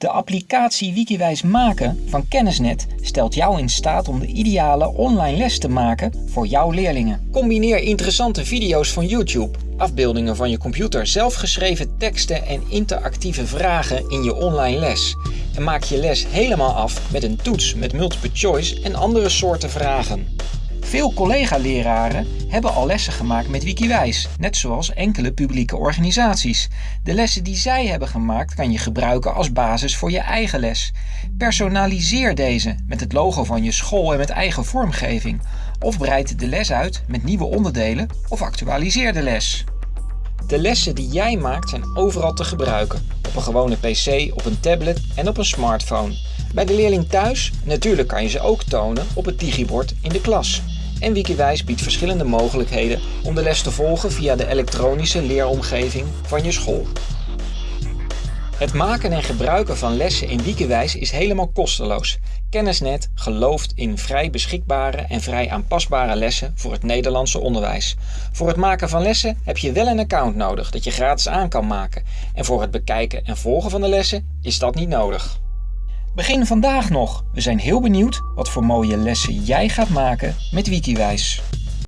De applicatie Wikiwijs maken van Kennisnet stelt jou in staat om de ideale online les te maken voor jouw leerlingen. Combineer interessante video's van YouTube, afbeeldingen van je computer, zelfgeschreven teksten en interactieve vragen in je online les. En maak je les helemaal af met een toets met multiple choice en andere soorten vragen. Veel collega-leraren hebben al lessen gemaakt met Wikiwijs, net zoals enkele publieke organisaties. De lessen die zij hebben gemaakt kan je gebruiken als basis voor je eigen les. Personaliseer deze met het logo van je school en met eigen vormgeving. Of breid de les uit met nieuwe onderdelen of actualiseer de les. De lessen die jij maakt zijn overal te gebruiken. Op een gewone pc, op een tablet en op een smartphone. Bij de leerling thuis, natuurlijk kan je ze ook tonen op het digibord in de klas. En Wikiwijs biedt verschillende mogelijkheden om de les te volgen via de elektronische leeromgeving van je school. Het maken en gebruiken van lessen in Wikiwijs is helemaal kosteloos. Kennisnet gelooft in vrij beschikbare en vrij aanpasbare lessen voor het Nederlandse onderwijs. Voor het maken van lessen heb je wel een account nodig dat je gratis aan kan maken. En voor het bekijken en volgen van de lessen is dat niet nodig. Begin vandaag nog. We zijn heel benieuwd wat voor mooie lessen jij gaat maken met Wikiwijs.